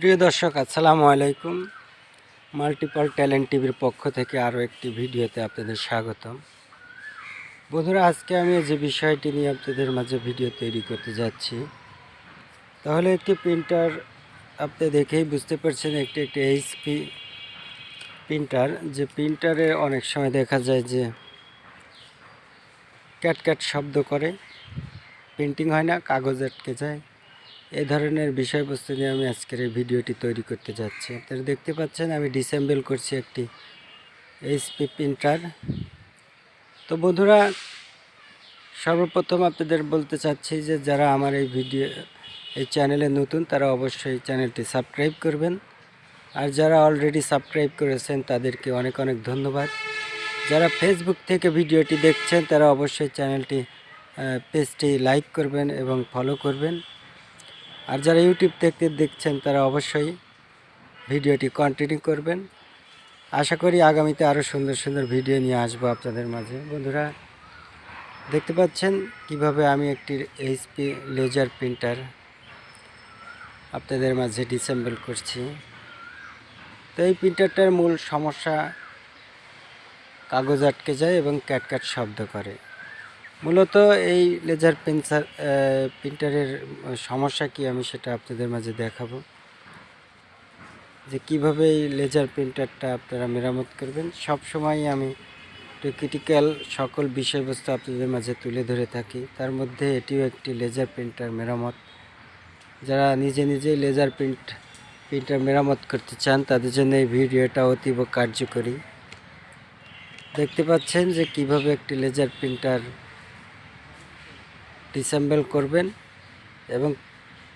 প্রিয় দর্শক, আসসালামু আলাইকুম। মাল্টিপল ট্যালেন্ট টিভির পক্ষ থেকে আরও একটি ভিডিওতে আপনাদের স্বাগতম। বন্ধুরা, আজকে আমি যে বিষয়টি নিয়ে আপনাদের মাঝে ভিডিও তৈরি করতে যাচ্ছি, তাহলে একটি প্রিন্টার আপনি দেখেই বুঝতে পারছেন একটি একটি এইচপি প্রিন্টার। যে প্রিন্টারে অনেক সময় দেখা যায় যে ক্যাট ক্যাট শব্দ করে, প্রিন্টিং হয় না, কাগজ আটকে যায় এই ধরনের বিষয়বস্তু নিয়ে আমি আজকের এই ভিডিওটি তৈরি করতে যাচ্ছি। আপনারা দেখতে পাচ্ছেন আমি ডিসেম্বল করছি একটি এইচপি প্রিন্টার তো বন্ধুরা, সর্বপ্রথম আপনাদের বলতে চাচ্ছি যে যারা আমার এই ভিডিও, এই চ্যানেলে নতুন, তারা অবশ্যই চ্যানেলটি সাবস্ক্রাইব করবেন। আর যারা অলরেডি সাবস্ক্রাইব করেছেন, তাদেরকে অনেক অনেক ধন্যবাদ। যারা ফেসবুক থেকে ভিডিওটি দেখছেন, তারা অবশ্যই চ্যানেলটি পেজটি লাইক করবেন এবং ফলো করবেন। আর যারা ইউটিউব থেকে দেখছেন, তারা অবশ্যই ভিডিওটি কন্টিনিউ করবেন। আশা করি আগামীতে আরও সুন্দর সুন্দর ভিডিও নিয়ে আসব আপনাদের মাঝে। বন্ধুরা, দেখতে পাচ্ছেন কীভাবে আমি একটি এইচপি লেজার প্রিন্টার আপনাদের মাঝে ডিসেম্বল করছি। তো এই প্রিন্টারটার মূল সমস্যা কাগজ আটকে যায় এবং ক্যাটক্যাট শব্দ করে। মূলত এই লেজার পেন্সার প্রিন্টারের সমস্যা কি আমি সেটা আপনাদের মাঝে দেখাবো। যে কীভাবে এই লেজার প্রিন্টারটা আপনারা মেরামত করবেন, সব সময় আমি একটু ক্রিটিক্যাল সকল বিষয়বস্তু আপনাদের মাঝে তুলে ধরে থাকি। তার মধ্যে এটিও একটি লেজার প্রিন্টার মেরামত। যারা নিজে নিজেই লেজার প্রিন্ট প্রিন্টার মেরামত করতে চান, তাদের জন্য এই ভিডিওটা অতীব কার্যকরী। দেখতে পাচ্ছেন যে কীভাবে একটি লেজার প্রিন্টার ডিসেম্বল করবেন এবং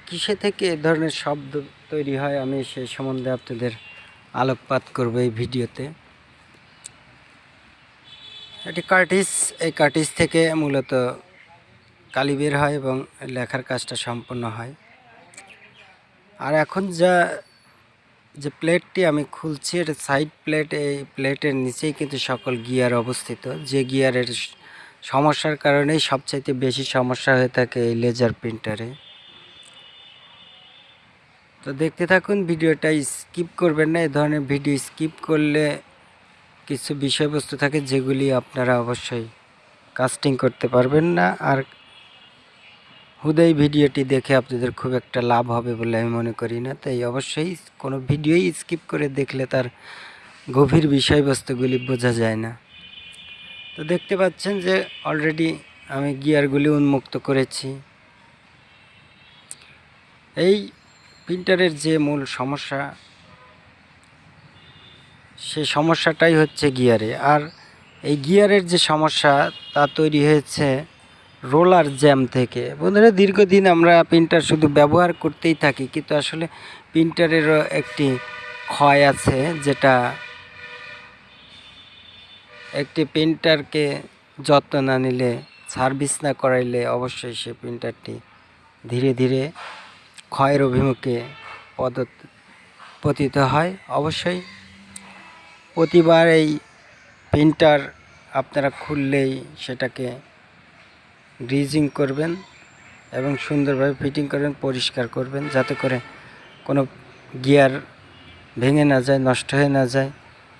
কিসে থেকে এ ধরনের শব্দ তৈরি হয় আমি সেই সম্বন্ধে আপনাদের আলোকপাত করব এই ভিডিওতে। এটি কার্টিস, এই কার্টিস থেকে মূলত কালি বের হয় এবং লেখার কাজটা সম্পন্ন হয়। আর এখন যা, যে প্লেটটি আমি খুলছি, এটা সাইড প্লেট এই প্লেটের নিচেই কিন্তু সকল গিয়ার অবস্থিত। যে গিয়ারের স- সমস্যার কারণেই সবচাইতে বেশি সমস্যা হয়ে থাকে এই লেজার প্রিন্টারে তো দেখতে থাকুন, ভিডিওটা স্কিপ করবেন না, এ ধরনের ভিডিও স্কিপ করলে কিছু বিষয়বস্তু থাকে যেগুলি আপনারা অবশ্যই কাস্টিং করতে পারবেন না। আর হুদাই ভিডিওটি দেখে আপনাদের খুব একটা লাভ হবে বলে আমি মনে করি না। তাই অবশ্যই কোনো ভিডিওই স্কিপ করে দেখলে তার গভীর বিষয়বস্তুগুলি বোঝা যায় না। তো দেখতে পাচ্ছেন যে অলরেডি আমি গিয়ারগুলি উন্মুক্ত করেছি। এই প্রিন্টারের যে মূল সমস্যা, সে সমস্যাটাই হচ্ছে গিয়ারে আর এই গিয়ারের যে সমস্যা, তা তৈরি হয়েছে রোলার জ্যাম থেকে। বন্ধুরা, দীর্ঘদিন আমরা প্রিন্টার শুধু ব্যবহার করতেই থাকি, কিন্তু আসলে প্রিন্টারেরও একটি ক্ষয় আছে যেটা একটি প্রিন্টারকে যত্ন না নিলে, সার্ভিস না করাইলে অবশ্যই সে প্রিন্টারটি ধীরে ধীরে ক্ষয়ের অভিমুখে পদ পতিত হয়। অবশ্যই প্রতিবার এই প্রিন্টার আপনারা খুললেই সেটাকে গ্রিজিং করবেন এবং সুন্দরভাবে ফিটিং করবেন, পরিষ্কার করবেন, যাতে করে কোনো গিয়ার ভেঙে না যায়, নষ্ট হয়ে না যায়।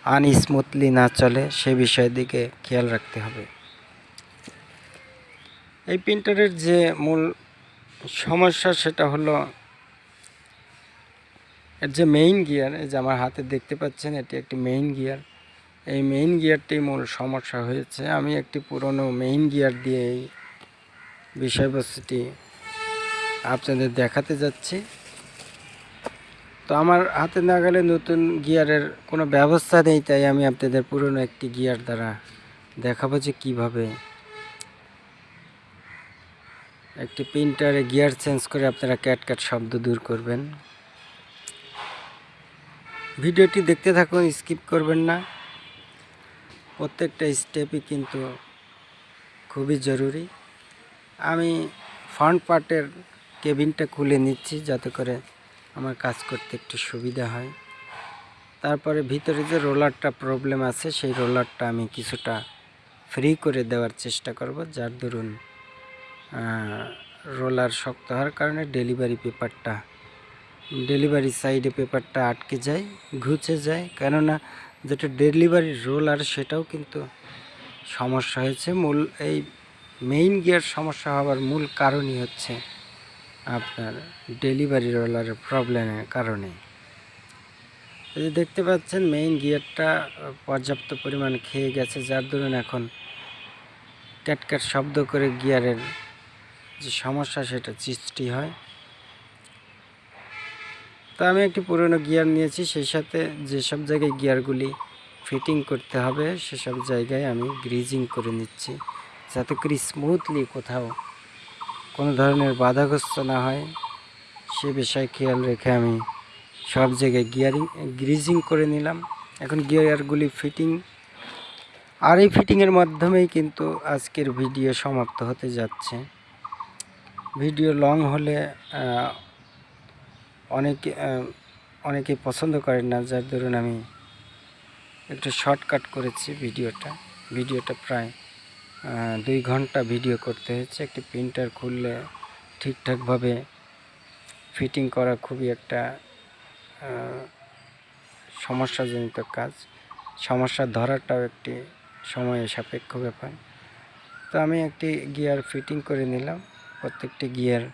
আনস্মুথলি না চলে, সে বিষয়ের দিকে খেয়াল রাখতে হবে। এই প্রিন্টারের যে মূল সমস্যা সেটা হলো, এর যে মেইন গিয়ার এই যে আমার হাতে দেখতে পাচ্ছেন, এটি একটি মেইন গিয়ার এই মেইন গিয়ারটি মূল সমস্যা হয়েছে। আমি একটি পুরনো মেইন গিয়ার দিয়ে এই বিষয়বস্তুটি আপনাদের দেখাতে যাচ্ছি। তো আমার হাতে না গেলে নতুন গিয়ারের কোনো ব্যবস্থা নেই, তাই আমি আপনাদের পুরনো একটি গিয়ার দ্বারা দেখাবো যে কীভাবে একটি প্রিন্টারে গিয়ার চেঞ্জ করে আপনারা ক্যাট ক্যাট শব্দ দূর করবেন। ভিডিওটি দেখতে থাকুন, স্কিপ করবেন না। প্রত্যেকটা স্টেপই কিন্তু খুবই জরুরি। আমি ফ্রন্ট পার্টের কেবিনটা খুলে নিচ্ছি যাতে করে আমার কাজ করতে একটু সুবিধা হয়। তারপরে ভিতরে যে রোলারটা প্রবলেম আছে, সেই রোলারটা আমি কিছুটা ফ্রি করে দেওয়ার চেষ্টা করব, যার দরুন রোলার শক্ত হওয়ার কারণে ডেলিভারি পেপারটা ডেলিভারি সাইডে পেপারটা আটকে যায়, ঘুচে যায়। কেননা যেটা ডেলিভারি রোলার সেটাও কিন্তু সমস্যা হয়েছে। মূল, এই মেইন গিয়ার সমস্যা হওয়ার মূল কারণই হচ্ছে আপনার ডেলিভারি রোলারের প্রবলেমের কারণে। দেখতে পাচ্ছেন মেইন গিয়ারটা পর্যাপ্ত পরিমাণ খেয়ে গেছে, যার দরুন এখন ক্যাটক্যাট শব্দ করে গিয়ারের যে সমস্যা, সেটা সৃষ্টি হয়। তা আমি একটি পুরনো গিয়ার নিয়েছি, সেই সাথে যেসব জায়গায় গিয়ারগুলি ফিটিং করতে হবে, সেসব জায়গায় আমি গ্রিজিং করে নিচ্ছি, যাতে করে স্মুথলি কোথাও কোনো ধরনের বাধাগ্রস্ত না হয়। সে বিষয়ে খেয়াল রেখে আমি সব জায়গায় গিয়ারিং গ্রিজিং করে নিলাম। এখন গিয়ারগুলি ফিটিং আর এই ফিটিংয়ের মাধ্যমেই কিন্তু আজকের ভিডিও সমাপ্ত হতে যাচ্ছে। ভিডিও লং হলে অনেকে অনেকে পছন্দ করেন না, যার ধরুন আমি একটু শর্টকাট করেছি ভিডিওটা ভিডিওটা প্রায় দুই ঘণ্টা ভিডিও করতে হয়েছে। একটি প্রিন্টার খুললে ঠিকঠাকভাবে ফিটিং করা খুবই একটা সমস্যাজনিত কাজ। সমস্যা ধরাটাও একটি সময় সাপেক্ষ ব্যাপার। তো আমি একটি গিয়ার ফিটিং করে নিলাম। প্রত্যেকটি গিয়ার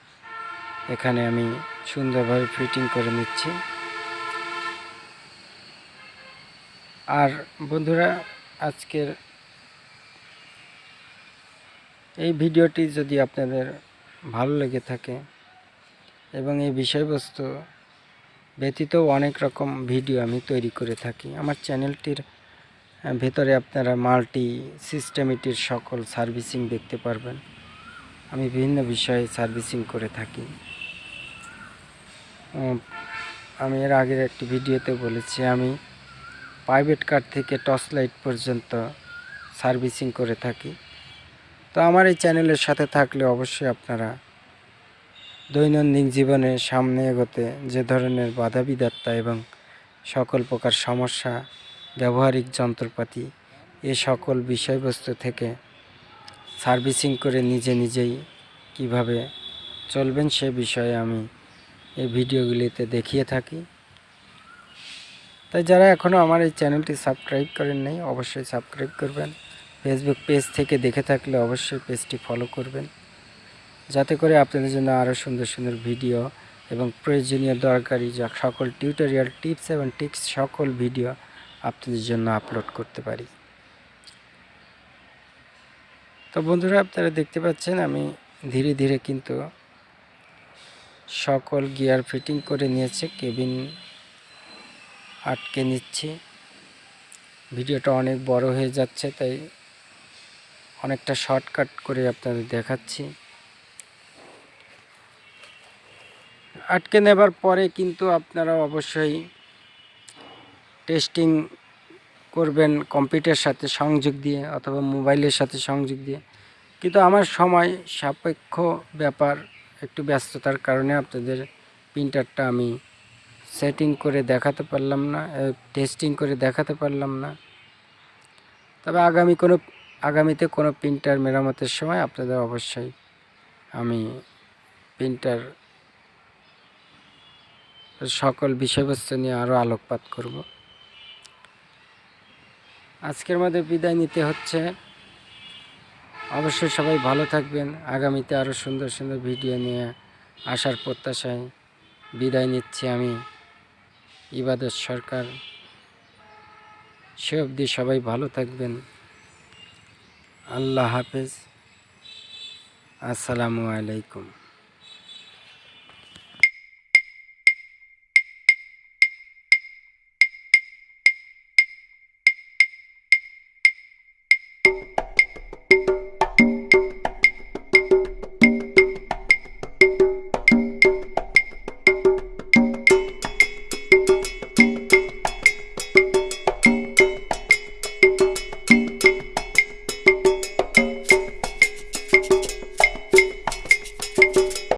এখানে আমি সুন্দরভাবে ফিটিং করে নিচ্ছি। আর বন্ধুরা, আজকের এই ভিডিওটি যদি আপনাদের ভালো লেগে থাকে এবং এই বিষয়বস্তু ব্যতীত অনেক রকম ভিডিও আমি তৈরি করে থাকি, আমার চ্যানেলটির ভেতরে আপনারা মাল্টি সিস্টেমিটির সকল সার্ভিসিং দেখতে পারবেন। আমি বিভিন্ন বিষয়ে সার্ভিসিং করে থাকি। আমি এর আগের একটি ভিডিওতে বলেছি, আমি প্রাইভেট কার থেকে টর্চ লাইট পর্যন্ত সার্ভিসিং করে থাকি। তো আমার এই চ্যানেলের সাথে থাকলে অবশ্যই আপনারা দৈনন্দিন জীবনে সামনে এগোতে যে ধরনের বাধা বিধাত্তা এবং সকল প্রকার সমস্যা, ব্যবহারিক যন্ত্রপাতি, এ সকল বিষয়বস্তু থেকে সার্ভিসিং করে নিজে নিজেই কীভাবে চলবেন সে বিষয়ে আমি এই ভিডিওগুলিতে দেখিয়ে থাকি। তাই যারা এখনও আমার এই চ্যানেলটি সাবস্ক্রাইব করেন নাই, অবশ্যই সাবস্ক্রাইব করবেন। ফেসবুক পেজ থেকে দেখে থাকলে অবশ্যই পেজটি ফলো করবেন। যাতে করে আপনাদের জন্য আরও সুন্দর সুন্দর ভিডিও এবং প্রয়োজনীয় দরকারি যা সকল টিউটোরিয়াল টিপস এবং টিক্স সকল ভিডিও আপনাদের জন্য আপলোড করতে পারি। তো বন্ধুরা, আপনারা দেখতে পাচ্ছেন আমি ধীরে ধীরে কিন্তু সকল গিয়ার ফিটিং করে নিয়েছে কেবিন আটকে নিচ্ছি। ভিডিওটা অনেক বড় হয়ে যাচ্ছে, তাই অনেকটা শর্টকাট করে আপনাদের দেখাচ্ছি। আটকে নেবার পরে কিন্তু আপনারা অবশ্যই টেস্টিং করবেন কম্পিউটার সাথে সংযোগ দিয়ে অথবা মোবাইলের সাথে সংযোগ দিয়ে। কিন্তু আমার সময় সাপেক্ষ ব্যাপার, একটু ব্যস্ততার কারণে আপনাদের প্রিন্টারটা আমি সেটিং করে দেখাতে পারলাম না টেস্টিং করে দেখাতে পারলাম না। তবে আগামী কোনো আগামীতে কোনো প্রিন্টার মেরামতের সময় আপনাদের অবশ্যই আমি প্রিন্টার সকল বিষয়বস্তু নিয়ে আরও আলোকপাত করব। আজকের মধ্যে বিদায় নিতে হচ্ছে। অবশ্যই সবাই ভালো থাকবেন। আগামীতে আরও সুন্দর সুন্দর ভিডিও নিয়ে আসার প্রত্যাশায় বিদায় নিচ্ছি আমি। ইবাদত সরকার, সে অবধি সবাই ভালো থাকবেন। আল্লাহ হাফেজ। আসসালামু আলাইকুম।